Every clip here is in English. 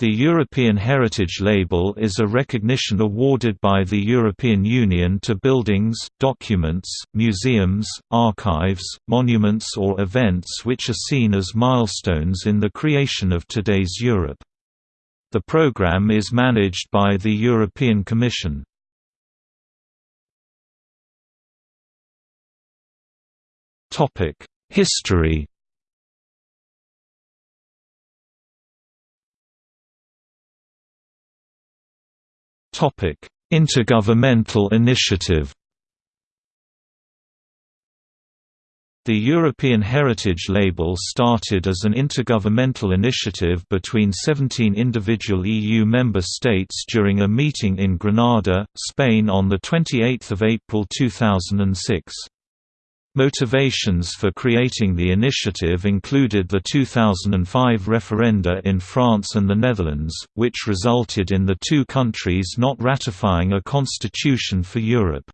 The European Heritage Label is a recognition awarded by the European Union to buildings, documents, museums, archives, monuments or events which are seen as milestones in the creation of today's Europe. The program is managed by the European Commission. History Intergovernmental initiative The European Heritage Label started as an intergovernmental initiative between 17 individual EU member states during a meeting in Granada, Spain on 28 April 2006. Motivations for creating the initiative included the 2005 referenda in France and the Netherlands, which resulted in the two countries not ratifying a constitution for Europe.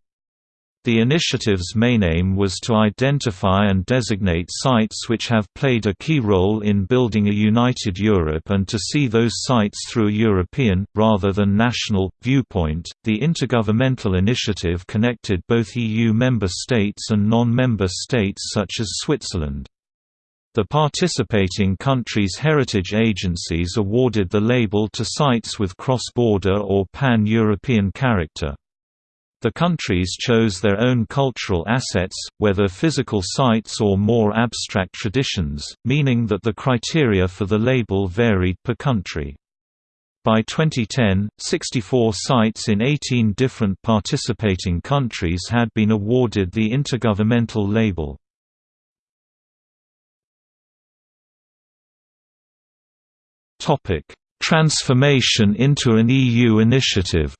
The initiative's main aim was to identify and designate sites which have played a key role in building a united Europe and to see those sites through a European, rather than national, viewpoint. The Intergovernmental Initiative connected both EU member states and non member states such as Switzerland. The participating countries' heritage agencies awarded the label to sites with cross-border or pan-European character. The countries chose their own cultural assets, whether physical sites or more abstract traditions, meaning that the criteria for the label varied per country. By 2010, 64 sites in 18 different participating countries had been awarded the Intergovernmental label. Transformation into an EU initiative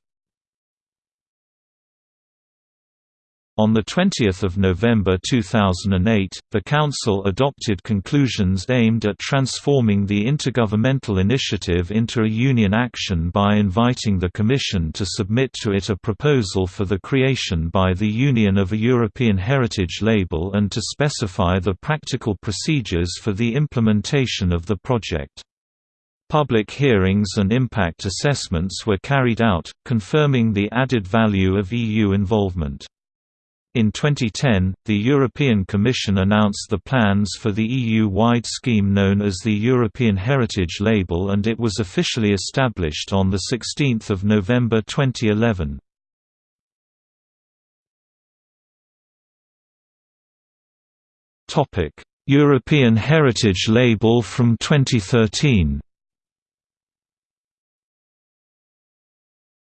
On 20 November 2008, the Council adopted conclusions aimed at transforming the Intergovernmental Initiative into a Union action by inviting the Commission to submit to it a proposal for the creation by the Union of a European Heritage Label and to specify the practical procedures for the implementation of the project. Public hearings and impact assessments were carried out, confirming the added value of EU involvement. In 2010, the European Commission announced the plans for the EU-wide scheme known as the European Heritage Label and it was officially established on 16 November 2011. European Heritage Label from 2013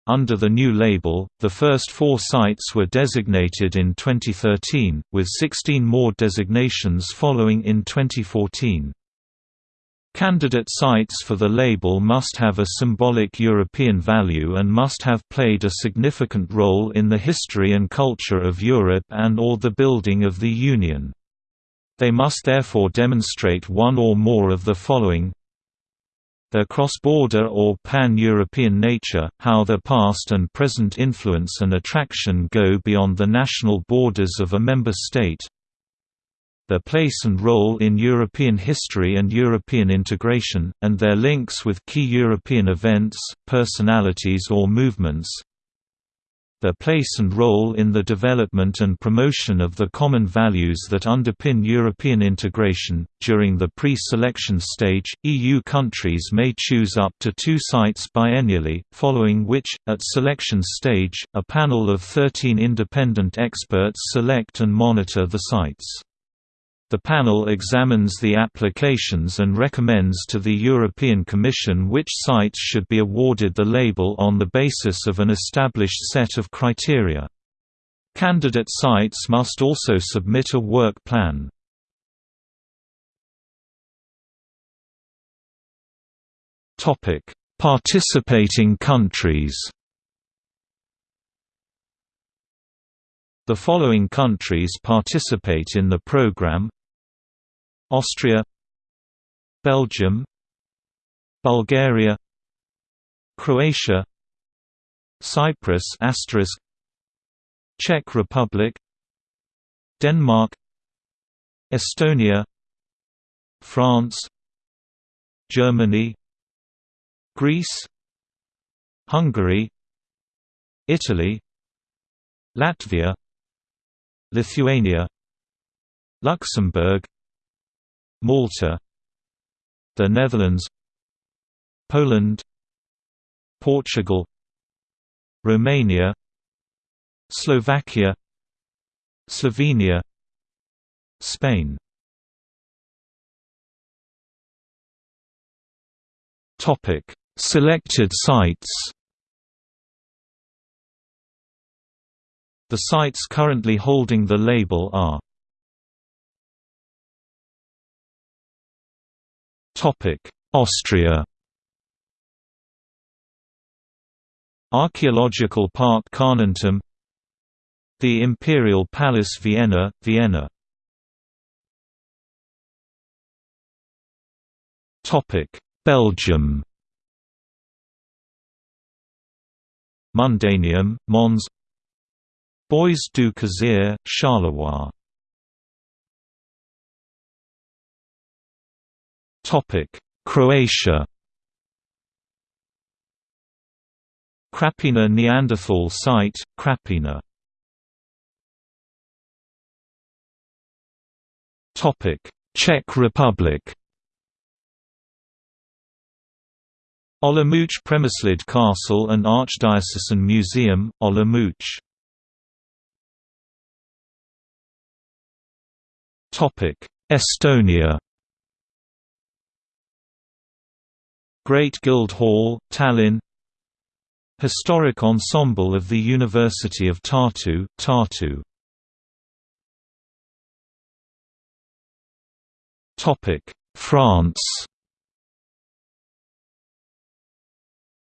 Under the new label, the first four sites were designated in 2013, with 16 more designations following in 2014. Candidate sites for the label must have a symbolic European value and must have played a significant role in the history and culture of Europe and or the building of the Union. They must therefore demonstrate one or more of the following their cross-border or pan-European nature, how their past and present influence and attraction go beyond the national borders of a member state, their place and role in European history and European integration, and their links with key European events, personalities or movements, their place and role in the development and promotion of the common values that underpin European integration. During the pre selection stage, EU countries may choose up to two sites biennially, following which, at selection stage, a panel of 13 independent experts select and monitor the sites. The panel examines the applications and recommends to the European Commission which sites should be awarded the label on the basis of an established set of criteria. Candidate sites must also submit a work plan. Participating countries The following countries participate in the program Austria Belgium Bulgaria Croatia Cyprus Czech Republic Denmark Estonia France Germany Greece Hungary Italy Latvia Lithuania Luxembourg Malta The Netherlands Poland Portugal Romania Slovakia Slovenia Spain. Selected sites The sites currently holding the label are Austria. Archaeological Park Carnuntum The Imperial Palace Vienna, Vienna. Belgium. Mundaneum, Mons Bois du Cazier, Charleroi. Croatia. Krapina Neanderthal site, Krapina. Czech Republic. Olomouc Přemyslid Castle and Archdiocesan Museum, Olomouc Estonia. Great Guild Hall, Tallinn. Historic Ensemble of the University of Tartu, Tartu. France.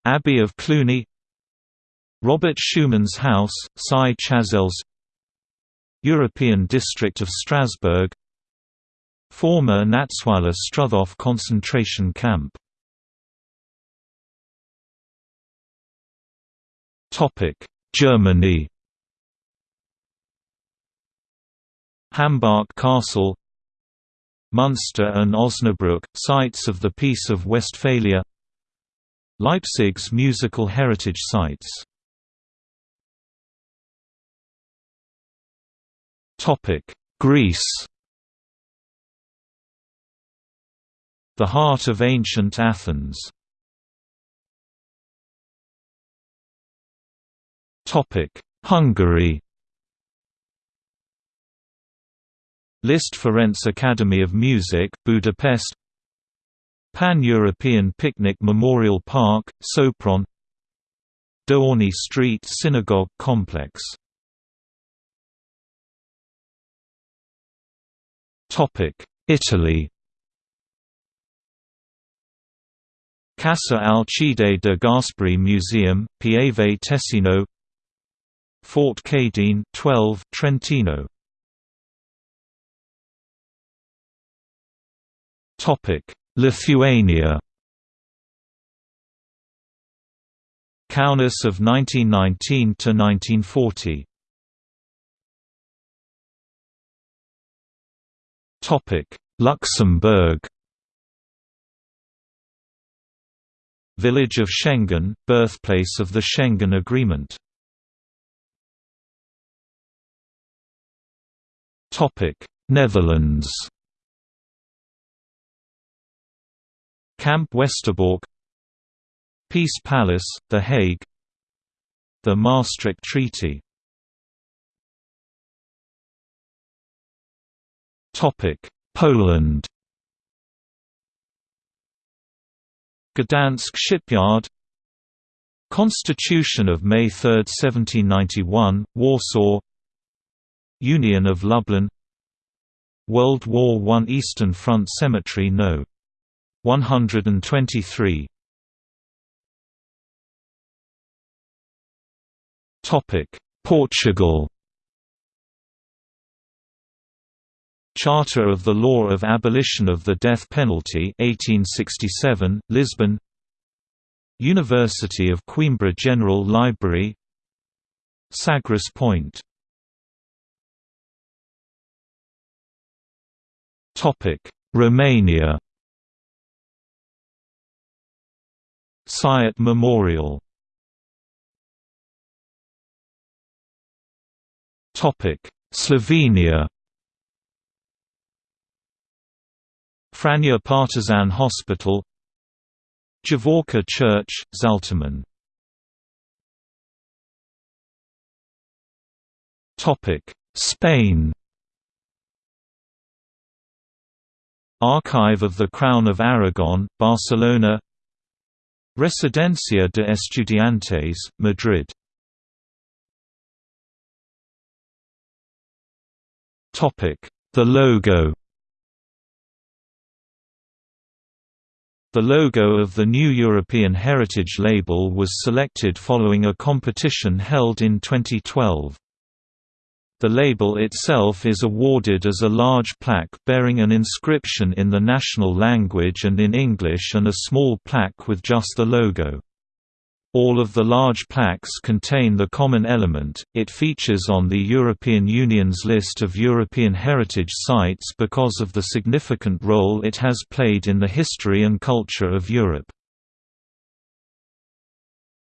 Abbey of Cluny. Robert Schuman's House, Scy-Chazelles European District of Strasbourg. Former Natzweiler Struthof concentration camp. Germany. Hambach Castle. Münster and Osnabrück, sites of the Peace of Westphalia. Leipzig's musical heritage sites Greece. The heart of ancient Athens. Hungary. Liszt Ferenc Academy of Music, Budapest. Pan-European Picnic Memorial Park, Sopron. Dohány Street Synagogue Complex Italy. Casa Alcide de Gasperi Museum, Pieve Tesino Fort Cadine 12, Trentino. Topic Lithuania. Kaunas of 1919 Topic Luxembourg. Village of Schengen, birthplace of the Schengen Agreement. Topic: Netherlands. Camp Westerbork. Peace Palace, The Hague. The Maastricht Treaty Poland. Gdansk Shipyard. Constitution of May 3, 1791, Warsaw. Union of Lublin. World War I Eastern Front Cemetery No. 123 Portugal Charter of the Law of Abolition of the Death Penalty 1867, Lisbon. University of Coimbra General Library. Sagres Point. Romania. Sighet Memorial. Slovenia Franja Partizan Hospital Javorca Church, Zatolmin Spain. Archive of the Crown of Aragon, Barcelona. Residencia de Estudiantes, Madrid. The logo The logo of the new European Heritage Label was selected following a competition held in 2012. The label itself is awarded as a large plaque bearing an inscription in the national language and in English and a small plaque with just the logo. All of the large plaques contain the common element, it features on the European Union's list of European heritage sites because of the significant role it has played in the history and culture of Europe.